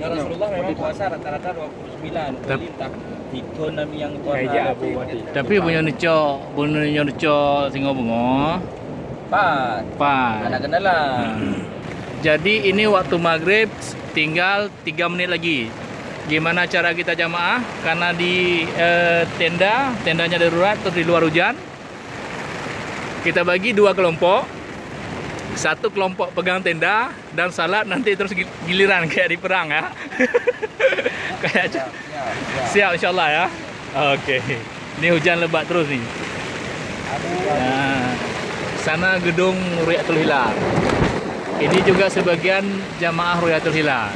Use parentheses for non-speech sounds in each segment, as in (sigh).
Ya Rasulullah memang puasa rata-rata 29 Tap- Walintah Itu nami yang Wadi. Tapi punya neco, punya neco singo bungo. Pas Pas. Anak kendala Jadi ini waktu maghrib tinggal 3 menit lagi. Gimana cara kita jamaah? Karena di eh, tenda, tendanya darurat terus di luar hujan. Kita bagi dua kelompok. Satu kelompok pegang tenda dan salat nanti terus gi- giliran kayak di perang ya. (laughs) kayak Ya, ya, ya. siap insyaallah ya. Oke. Ini hujan lebat terus nih. Nah, sana gedung Ruyatul Hilal. Ini juga sebagian jamaah Ruyatul Hilal.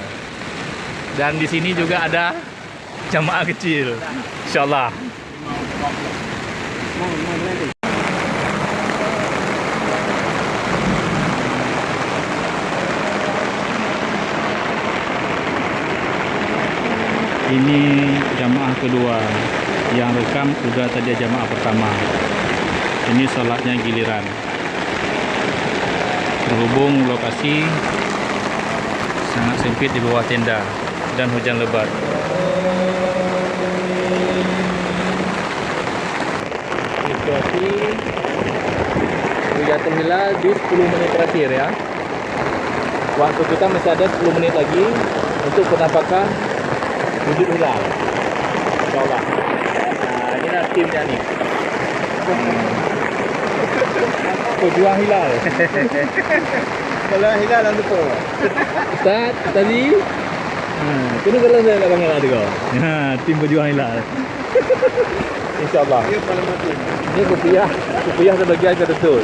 Dan di sini juga ada jamaah kecil. Insyaallah. Ini jamaah kedua. Yang rekam udah tadi jamaah pertama. Ini sholatnya giliran. Berhubung lokasi sangat sempit di bawah tenda dan hujan lebat. Situasi Ruyatul Hilal di 10 menit terakhir ya. Waktu kita masih ada 10 menit lagi untuk penampakan wujud hilal. Insyaallah. Nah, ini lah timnya nih. Pejuang hilal. Kalau hilal ang lupa. Ustaz, tadi Hmm, kena kalau saya kat bangal tu kau. Ha, tim pejuang hilal. InsyaAllah. Ini kopiah, kopiah sebagian ke betul.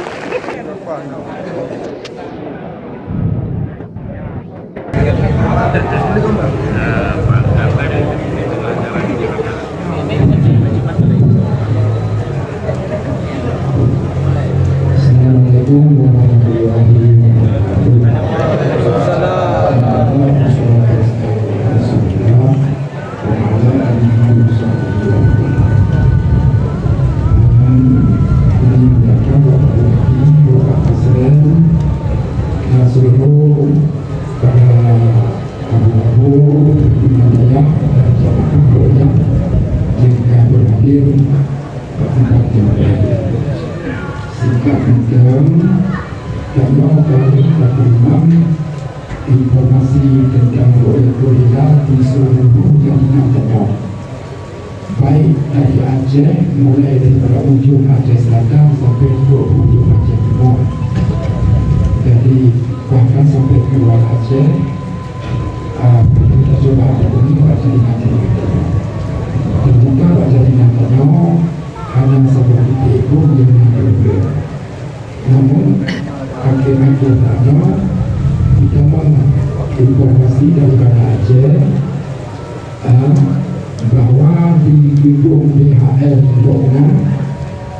Assalamualaikum Hitam Contoh dari Bapak Imam Informasi tentang Royal Hilal di seluruh jaringan tengah Baik dari Aceh Mulai daripada ujung Aceh Selatan Sampai ke ujung Aceh Timur. Jadi bahkan sampai ke luar Aceh daripada Aceh uh, bahwa di gedung DHL Dokna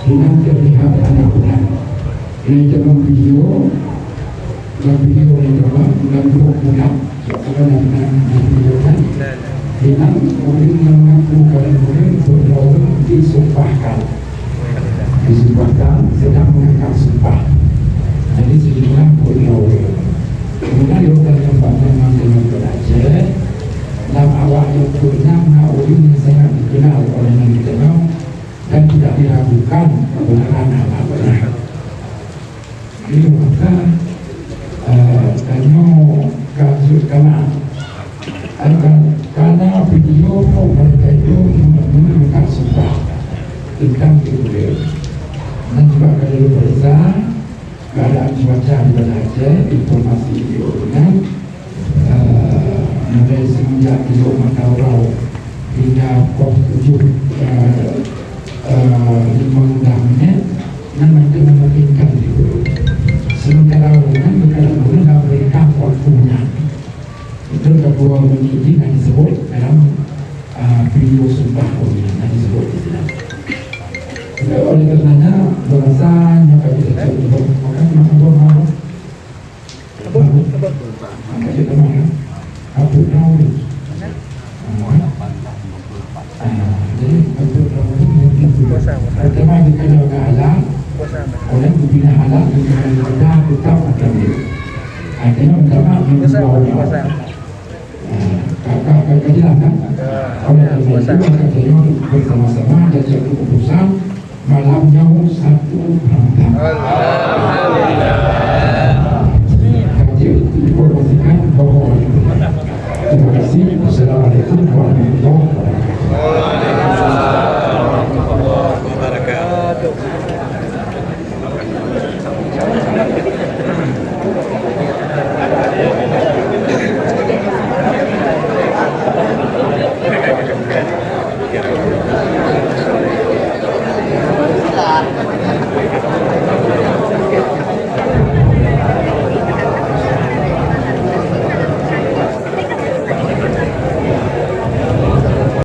tidak terlihat anak bulan. Ini dalam video dalam video ini dalam dalam dua bulan kalau dalam video kan Hilang kemudian mengaku kalian kemudian berdaulat disumpahkan. Disumpahkan sedang mengangkat sumpah. Jadi sejumlah pegawai yang punya mengawali yang sangat dikenal oleh yang dikenal dan tidak diragukan ini maka eh, karena kasus karena video mereka itu tentang dan juga kalau keadaan cuaca di Banda Aceh informasi video dengan uh, mulai semenjak kilo Mataurau hingga pos tujuh uh, uh, lima enam menit dan mereka memungkinkan itu sementara dengan mereka menggunakan mereka waktunya itu kedua menit ini yang disebut dalam uh, video sumpah yang disebut di sini Ya, oleh karenanya bahasanya kami tidak maka kita makan abu tahu jadi abu tahu itu pertama kita jaga halal oleh membina halal dengan kita tetap akan dia akhirnya pertama yang bawah keadilan kan? Oleh karena itu maka beliau bersama-sama dan satu keputusan malamnya satu Ramadan. Alhamdulillah. Thank you.